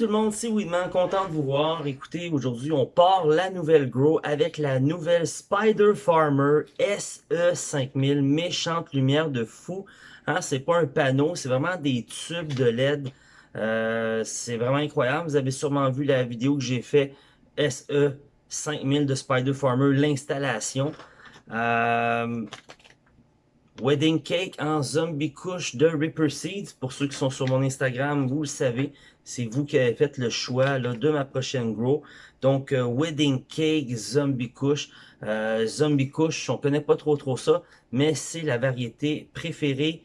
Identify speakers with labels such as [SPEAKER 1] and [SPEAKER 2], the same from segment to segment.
[SPEAKER 1] tout le monde, c'est Weedman, content de vous voir. Écoutez, aujourd'hui, on part la nouvelle Grow avec la nouvelle Spider Farmer SE5000, méchante lumière de fou. Hein, c'est pas un panneau, c'est vraiment des tubes de LED. Euh, c'est vraiment incroyable. Vous avez sûrement vu la vidéo que j'ai fait SE5000 de Spider Farmer, l'installation. Euh, Wedding Cake en zombie couche de Ripper Seeds. Pour ceux qui sont sur mon Instagram, vous le savez, c'est vous qui avez fait le choix là, de ma prochaine grow. Donc, euh, Wedding Cake Zombie Couche. Euh, zombie Couche, on connaît pas trop trop ça, mais c'est la variété préférée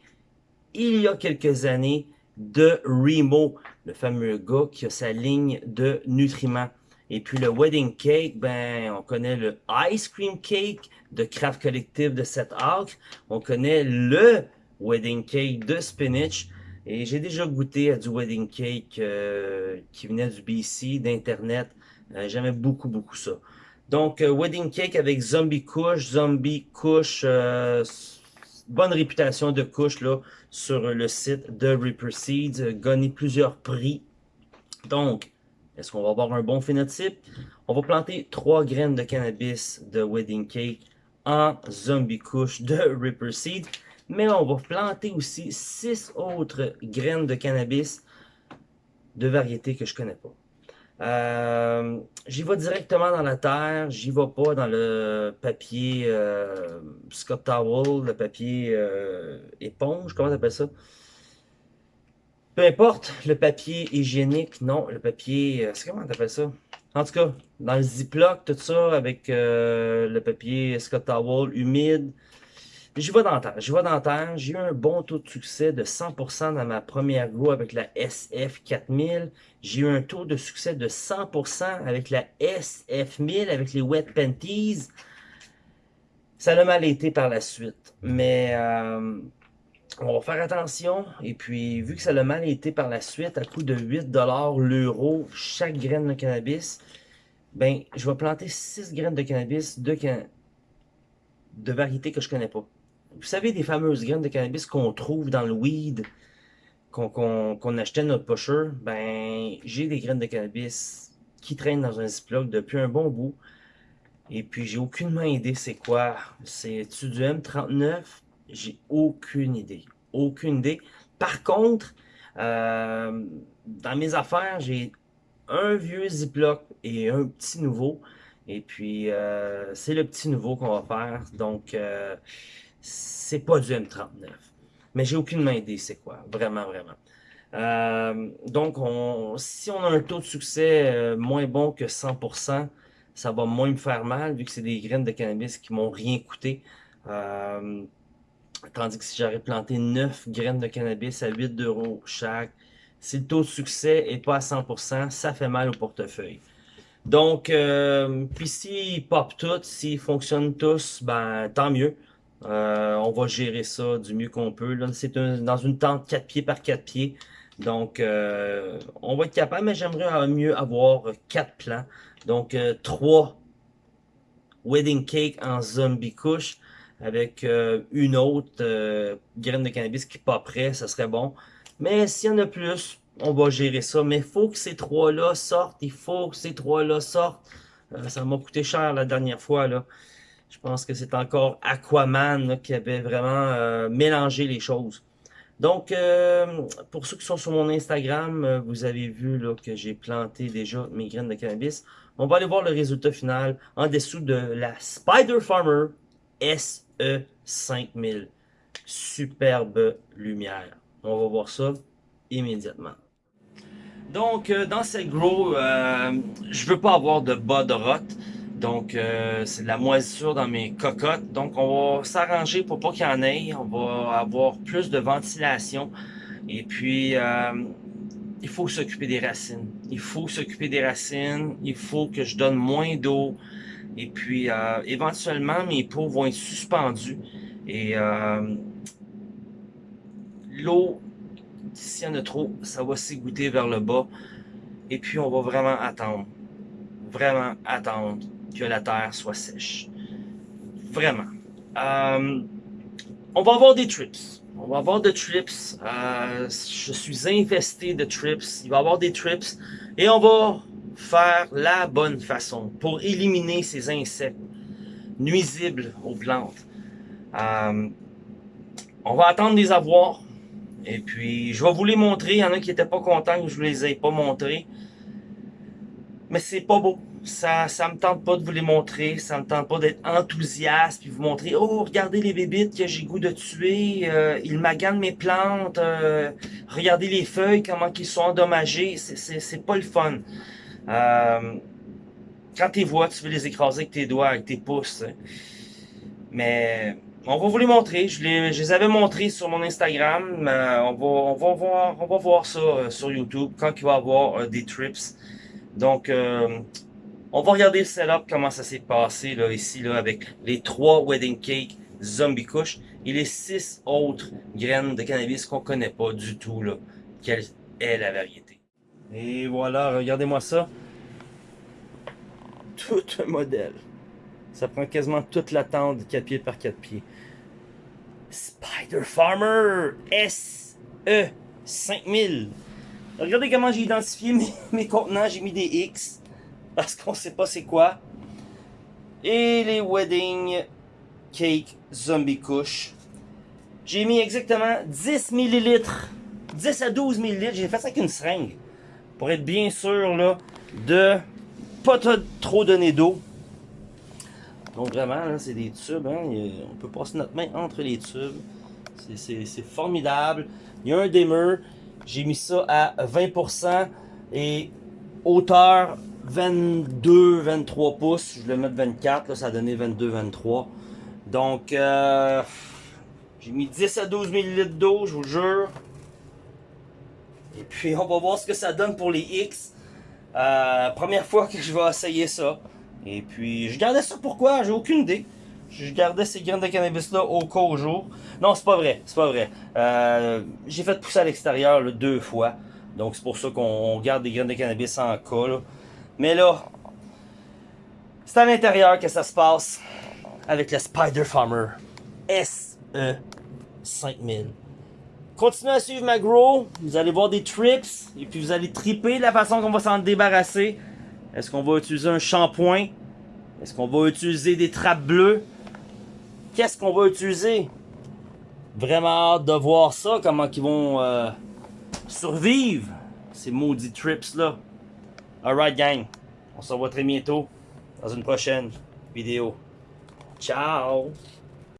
[SPEAKER 1] il y a quelques années de Remo, le fameux gars qui a sa ligne de nutriments. Et puis le wedding cake, ben on connaît le ice cream cake de Craft Collective de Seth Hawk. On connaît le wedding cake de spinach. Et j'ai déjà goûté à du wedding cake euh, qui venait du BC, d'Internet. Euh, J'aimais beaucoup, beaucoup ça. Donc, euh, wedding cake avec zombie couche, zombie couche, euh, bonne réputation de couche là sur le site de Reaper Seeds, gagné plusieurs prix. Donc, est-ce qu'on va avoir un bon phénotype? On va planter trois graines de cannabis de Wedding Cake en zombie couche de Ripper Seed. Mais on va planter aussi six autres graines de cannabis de variétés que je connais pas. Euh, j'y vais directement dans la terre, j'y vais pas dans le papier euh, Scott Towel, le papier euh, éponge, comment t'appelles ça? Peu importe, le papier hygiénique, non, le papier, c'est comment t'appelles ça? En tout cas, dans le Ziploc, tout ça, avec le papier Scott Towel humide, j'y vais dans la j'y vais dans la. J'ai eu un bon taux de succès de 100% dans ma première grow avec la SF4000. J'ai eu un taux de succès de 100% avec la SF1000, avec les Wet Panties. Ça a mal été par la suite, mais... Euh, on va faire attention. Et puis, vu que ça a mal été par la suite, à coût de 8$ l'euro chaque graine de cannabis, ben, je vais planter 6 graines de cannabis de, can... de variétés que je connais pas. Vous savez, des fameuses graines de cannabis qu'on trouve dans le weed, qu'on qu achetait notre pusher, ben, j'ai des graines de cannabis qui traînent dans un Ziploc depuis un bon bout. Et puis, j'ai aucune idée c'est quoi. C'est-tu du M39? J'ai aucune idée. Aucune idée. Par contre, euh, dans mes affaires, j'ai un vieux Ziploc et un petit nouveau. Et puis, euh, c'est le petit nouveau qu'on va faire. Donc, euh, c'est pas du M39. Mais j'ai aucune idée c'est quoi. Vraiment, vraiment. Euh, donc, on, si on a un taux de succès euh, moins bon que 100%, ça va moins me faire mal vu que c'est des graines de cannabis qui m'ont rien coûté. Euh, Tandis que si j'aurais planté 9 graines de cannabis à 8 euros chaque, si le taux de succès n'est pas à 100%, ça fait mal au portefeuille. Donc, puis s'ils pop toutes, s'ils fonctionnent tous, ben tant mieux. Euh, on va gérer ça du mieux qu'on peut. C'est dans une tente 4 pieds par 4 pieds. Donc, euh, on va être capable, mais j'aimerais mieux avoir 4 plans. Donc, 3 wedding cake en zombie couche avec euh, une autre euh, graine de cannabis qui prêt, ça serait bon. Mais s'il y en a plus, on va gérer ça. Mais il faut que ces trois-là sortent. Il faut que ces trois-là sortent. Euh, ça m'a coûté cher la dernière fois. là. Je pense que c'est encore Aquaman qui avait vraiment mélangé les choses. Donc, pour ceux qui sont sur mon Instagram, vous avez vu que j'ai planté déjà mes graines de cannabis. On va aller voir le résultat final en dessous de la Spider Farmer SE5000. Superbe lumière. On va voir ça immédiatement. Donc, euh, dans cette grow, euh, je veux pas avoir de bas de rot. Donc, euh, c'est de la moisissure dans mes cocottes. Donc, on va s'arranger pour pas qu'il y en ait. On va avoir plus de ventilation. Et puis, euh, il faut s'occuper des racines. Il faut s'occuper des racines. Il faut que je donne moins d'eau. Et puis, euh, éventuellement, mes pots vont être suspendus. Et euh, l'eau, s'il y en a trop, ça va s'égoutter vers le bas. Et puis, on va vraiment attendre. Vraiment attendre que la terre soit sèche. Vraiment. Euh, on va avoir des trips. On va avoir des trips. Euh, je suis infesté de trips. Il va y avoir des trips. Et on va faire la bonne façon pour éliminer ces insectes nuisibles aux plantes. Euh, on va attendre des avoirs. Et puis, je vais vous les montrer. Il y en a qui n'étaient pas contents que je vous les ai pas montrés. Mais c'est pas beau. Ça, ça me tente pas de vous les montrer. Ça me tente pas d'être enthousiaste puis vous montrer. Oh, regardez les bébites que j'ai goût de tuer. Euh, ils maganent mes plantes. Euh, regardez les feuilles, comment ils sont endommagées. C'est pas le fun. Euh, quand tu vois, tu veux les écraser avec tes doigts, avec tes pouces. Hein. Mais on va vous les montrer. Je les, je les avais montrés sur mon Instagram. on, va, on, va voir, on va voir ça sur YouTube quand il va y avoir des trips. Donc, on va regarder le setup, comment ça s'est passé là, ici là, avec les trois wedding cake zombie kush et les six autres graines de cannabis qu'on connaît pas du tout. Là, quelle est la variété. Et voilà, regardez-moi ça. Tout un modèle. Ça prend quasiment toute la tente de 4 pieds par 4 pieds. Spider Farmer SE 5000. Regardez comment j'ai identifié mes, contenants. J'ai mis des X parce qu'on sait pas c'est quoi. Et les Wedding Cake Zombie Kush. J'ai mis exactement 10 ml. 10 à 12 ml. J'ai fait ça avec une seringue. Pour être bien sûr là, de pas trop donner d'eau. Donc vraiment, c'est des tubes. Hein? On peut passer notre main entre les tubes. C'est formidable. Il y a un dimmer. J'ai mis ça à 20% et hauteur 22-23 pouces. Je le mets 24, là, ça a donné 22-23. Donc, euh, j'ai mis 10 à 12 ml d'eau, je vous jure. Et puis, on va voir ce que ça donne pour les X. Euh, première fois que je vais essayer ça. Et puis, je gardais ça pourquoi? J'ai aucune idée. Je gardais ces graines de cannabis-là au cas au jour. Non, c'est pas vrai. C'est pas vrai. Euh, j'ai fait pousser à l'extérieur deux fois. Donc, c'est pour ça qu'on garde des graines de cannabis en cas. Mais là, c'est à l'intérieur que ça se passe avec le Spider Farmer SE 5000. Continuez à suivre ma grow. Vous allez voir des trips. Et puis, vous allez triper la façon qu'on va s'en débarrasser. Est-ce qu'on va utiliser un shampoing? Est-ce qu'on va utiliser des trappes bleues? Qu'est-ce qu'on va utiliser? Vraiment hâte de voir ça, comment ils vont euh, survivre, ces maudits trips-là. Alright gang, on se revoit très bientôt dans une prochaine vidéo. Ciao!